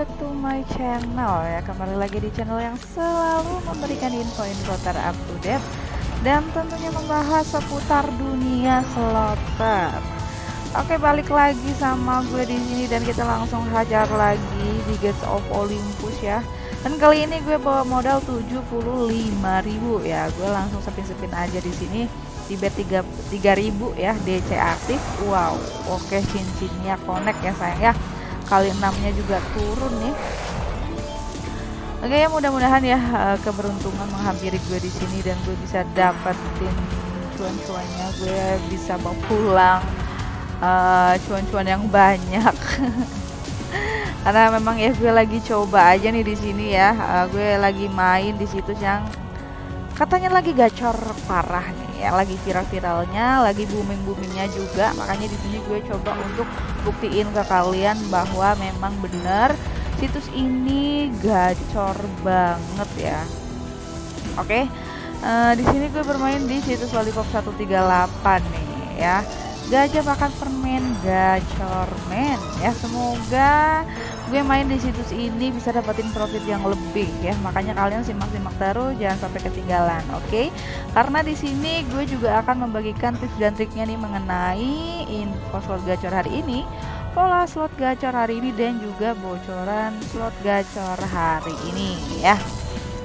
Back to my channel ya. Kembali lagi di channel yang selalu memberikan info-info terupdate Dan tentunya membahas seputar dunia slotter Oke, balik lagi sama gue di sini dan kita langsung hajar lagi di Gates of Olympus ya. Dan kali ini gue bawa modal 75.000 ya. Gue langsung sepin-sepin aja di sini. Di bet 3 3000 ya DC aktif. Wow oke cincinnya connect ya sayang ya kali 6 nya juga turun nih. Oke ya mudah-mudahan ya eh, keberuntungan menghampiri gue di sini dan gue bisa dapetin cuan-cuannya. Gue bisa bawa pulang uh, cuan-cuan yang banyak. Karena memang ya gue lagi coba aja nih di sini ya. Uh, gue lagi main di situs yang katanya lagi gacor parah nih ya lagi viral-viralnya lagi booming-boomingnya juga makanya di sini gue coba untuk buktiin ke kalian bahwa memang benar situs ini gacor banget ya oke okay? uh, di sini gue bermain di situs lollipop 138 nih ya gajah makan permen gacor men. Ya semoga gue main di situs ini bisa dapetin profit yang lebih ya. Makanya kalian simak-simak terus jangan sampai ketinggalan oke? Okay? karena di sini gue juga akan membagikan tips dan triknya nih mengenai info slot gacor hari ini pola slot gacor hari ini dan juga bocoran slot gacor hari ini ya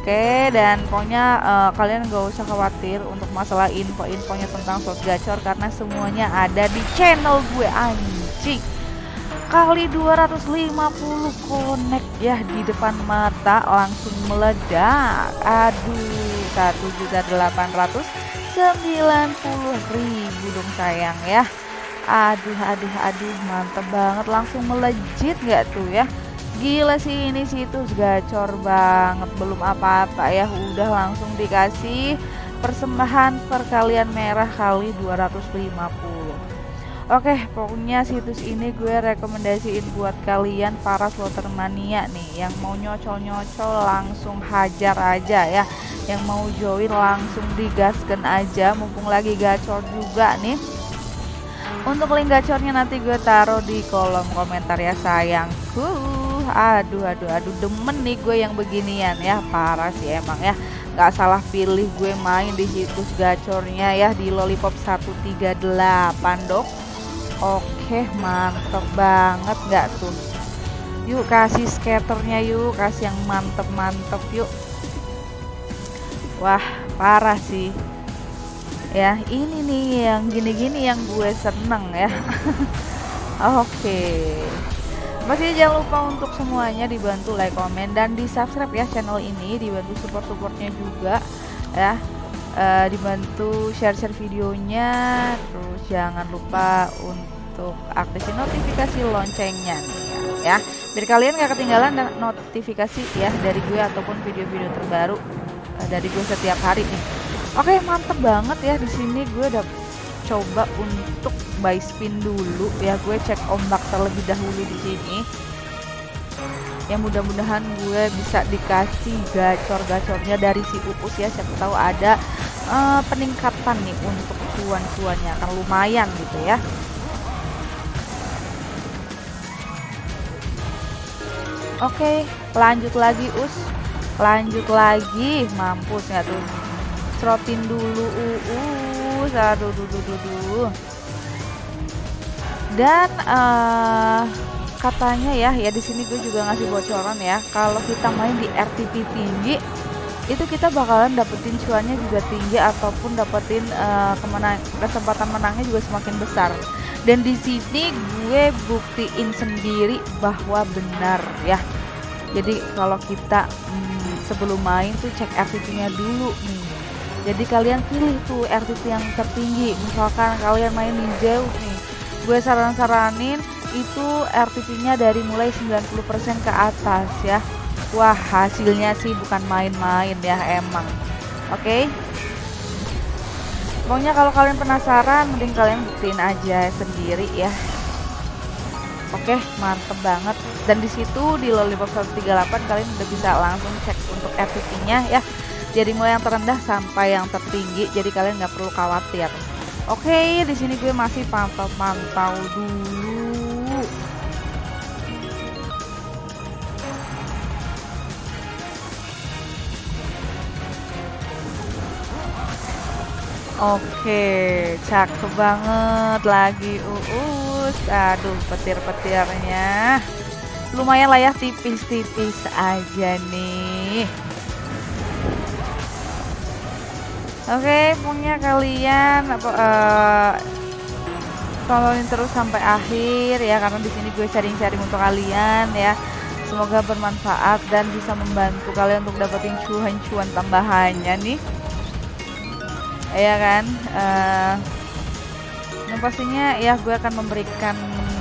Oke, dan pokoknya uh, kalian gak usah khawatir untuk masalah info-infonya tentang slot gacor karena semuanya ada di channel gue anjing. Kali 250 connect ya di depan mata langsung meledak. Aduh, 1.890.000 dong sayang ya. Aduh, aduh, aduh, mantep banget langsung melejit gak tuh ya gila sih ini situs gacor banget belum apa-apa ya. Udah langsung dikasih persembahan perkalian merah kali 250 Oke pokoknya situs ini gue rekomendasiin buat kalian para slotter mania nih yang mau nyocol-nyocol langsung hajar aja ya. Yang mau join langsung digaskan aja mumpung lagi gacor juga nih. Untuk link gacornya nanti gue taruh di kolom komentar ya sayangku aduh aduh aduh demen nih gue yang beginian ya. Parah sih emang ya. Nggak salah pilih gue main di situs gacornya ya di lollipop 138 dok. Oke mantep banget nggak tuh? Yuk kasih skaternya yuk kasih yang mantep-mantep yuk. Wah parah sih. Ya ini nih yang gini-gini yang gue seneng ya. Oke masih jangan lupa untuk semuanya dibantu like, komen, dan di subscribe ya channel ini. Dibantu support-supportnya juga ya. Uh, dibantu share-share videonya. Terus jangan lupa untuk aktifin notifikasi loncengnya nih ya, biar kalian gak ketinggalan notifikasi ya dari gue ataupun video-video terbaru uh, dari gue setiap hari nih. Oke mantep banget ya. Di sini gue udah coba untuk buy spin dulu ya gue cek ombak terlebih dahulu di sini. Ya mudah-mudahan gue bisa dikasih gacor-gacornya dari si pupus ya siapa tahu ada uh, peningkatan nih untuk cuan-cuannya. Akan lumayan gitu ya. Oke, lanjut lagi us. Lanjut lagi, mampus nggak tuh? Serotin dulu, uh, uh, aduh, duh, duh, duh, dan uh, katanya ya ya di sini gue juga ngasih bocoran ya kalau kita main di RTP tinggi itu kita bakalan dapetin cuannya juga tinggi ataupun dapetin uh, kemenang kesempatan menangnya juga semakin besar. Dan di sini gue buktiin sendiri bahwa benar ya. Jadi kalau kita hmm, sebelum main tuh cek RTP-nya dulu nih jadi kalian pilih tuh RTP yang tertinggi. Misalkan kalian main jauh nih. Gue saran-saranin itu RTP-nya dari mulai 90% ke atas ya. Wah hasilnya sih bukan main-main ya emang. Oke? Okay? pokoknya kalau kalian penasaran mending kalian buktiin aja sendiri ya. Oke okay, mantep banget. Dan di situ di lollipop 138 kalian udah bisa langsung cek untuk RTP-nya ya jadi mulai yang terendah sampai yang tertinggi jadi kalian nggak perlu khawatir oke di sini gue masih pantau pantau dulu Oke, cakep banget lagi uus. Aduh, petir-petirnya lumayan lah ya tipis-tipis aja nih. Oke, punya kalian apa uh, tontonin terus sampai akhir ya karena di sini gue sharing-sharing untuk kalian ya. Semoga bermanfaat dan bisa membantu kalian untuk dapetin cuan-cuan tambahannya nih. Ya kan? Uh, yang pastinya ya gue akan memberikan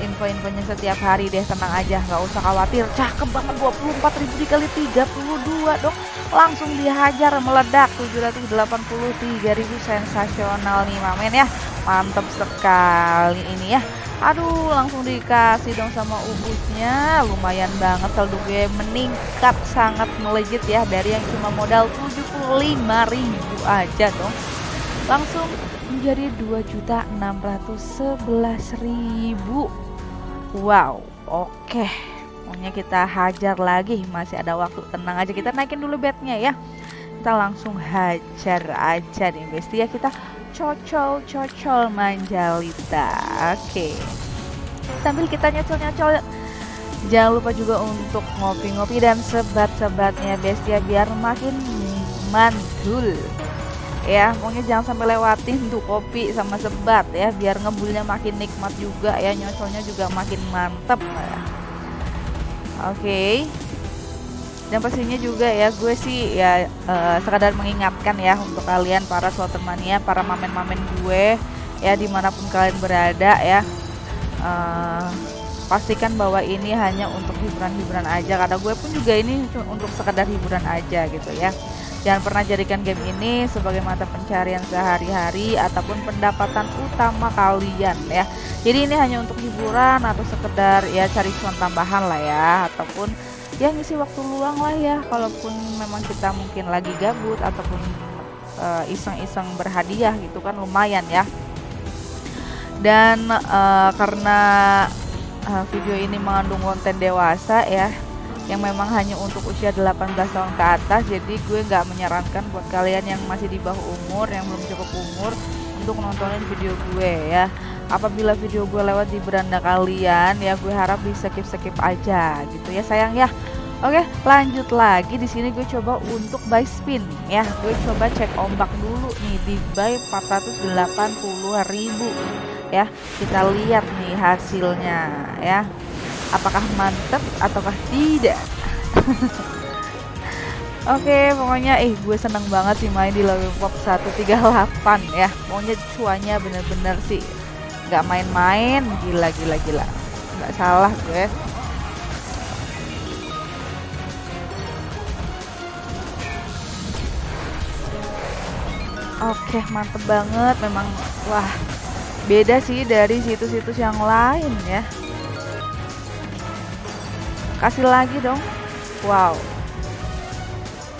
info-infonya setiap hari deh tenang aja nggak usah khawatir cakep banget 24 ribu dikali 32 dong langsung dihajar meledak 783 ribu sensasional nih mamen ya. Mantep sekali ini ya. Aduh langsung dikasih dong sama ubusnya lumayan banget saldo gue meningkat sangat melejit ya. Dari yang cuma modal 75 ribu aja dong. Langsung menjadi 2.611.000 Wow, oke. Pokoknya kita hajar lagi, masih ada waktu. Tenang aja, kita naikin dulu bednya ya. Kita langsung hajar aja nih, ya. Kita cocol cocol manjalita. Oke. Okay. Sambil kita nyocol-nyocol Jangan lupa juga untuk ngopi-ngopi dan sebat-sebatnya bestia biar makin mantul ya pokoknya jangan sampai lewatin tuh kopi sama sebat ya biar ngebulnya makin nikmat juga ya nyocolnya juga makin mantep ya. Oke. Okay. dan pastinya juga ya gue sih ya uh, sekadar mengingatkan ya untuk kalian para mania para mamen-mamen gue ya di mana pun kalian berada ya. Uh, pastikan bahwa ini hanya untuk hiburan-hiburan aja. Karena gue pun juga ini untuk sekedar hiburan aja gitu ya Jangan pernah jadikan game ini sebagai mata pencarian sehari-hari ataupun pendapatan utama kalian ya. Jadi ini hanya untuk hiburan atau sekedar ya cari cuan tambahan lah ya ataupun ya ngisi waktu luang lah ya. Kalaupun memang kita mungkin lagi gabut ataupun eh, iseng-iseng uh, berhadiah gitu kan lumayan ya. Dan uh, karena uh, video ini mengandung konten dewasa ya yang memang hanya untuk usia 18 tahun ke atas jadi gue nggak menyarankan buat kalian yang masih di bawah umur yang belum cukup umur untuk nontonin video gue ya apabila video gue lewat di beranda kalian ya gue harap bisa skip skip aja gitu ya sayang ya Oke, lanjut lagi di sini gue coba untuk buy spin ya. Gue coba cek ombak dulu nih di buy 480.000 ya. Kita lihat nih hasilnya ya apakah mantep ataukah tidak? Oke okay, pokoknya eh gue seneng banget sih main di Lollipop 138 ya. Pokoknya cuanya bener-bener sih nggak main-main. Gila gila gila. Nggak salah gue. Oke okay, mantep banget. Memang wah beda sih dari situs-situs yang lain ya kasih lagi dong. Wow.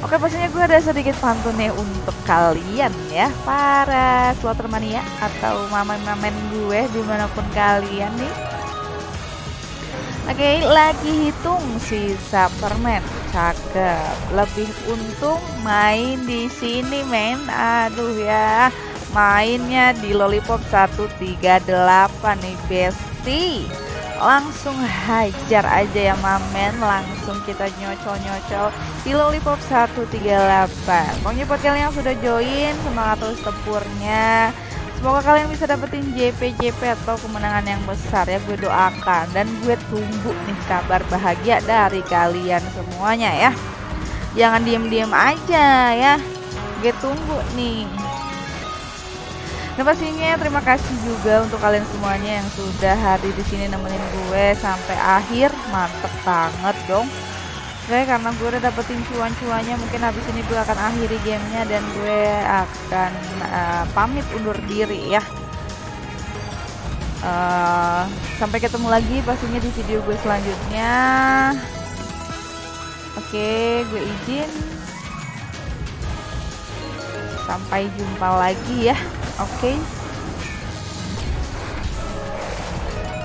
Oke pastinya gue ada sedikit pantun nih untuk kalian ya. Para mania atau mamen-mamen gue di mana pun kalian nih. Oke lagi hitung sisa permen Cakep. Lebih untung main di sini men. Aduh ya. Mainnya di Lollipop 138 nih bestie langsung hajar aja ya mamen. Langsung kita nyocol-nyocol di lollipop 138 pokoknya buat kalian yang sudah join semangat terus tempurnya. Semoga kalian bisa dapetin JP-JP atau kemenangan yang besar ya. Gue doakan. Dan gue tunggu nih kabar bahagia dari kalian semuanya ya. Jangan diem-diem aja ya. Gue tunggu nih Nah pastinya terima kasih juga untuk kalian semuanya yang sudah hadir di sini nemenin gue sampai akhir, mantep banget dong. Oke, karena gue udah dapetin cuan-cuannya, mungkin habis ini gue akan akhiri gamenya dan gue akan uh, pamit undur diri ya. Uh, sampai ketemu lagi pastinya di video gue selanjutnya. Oke, gue izin. Sampai jumpa lagi ya. Oke. Okay.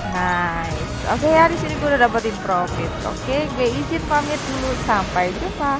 Nice. Oke okay, ya di sini gue udah dapetin profit. Oke, okay, gue izin pamit dulu. Sampai jumpa.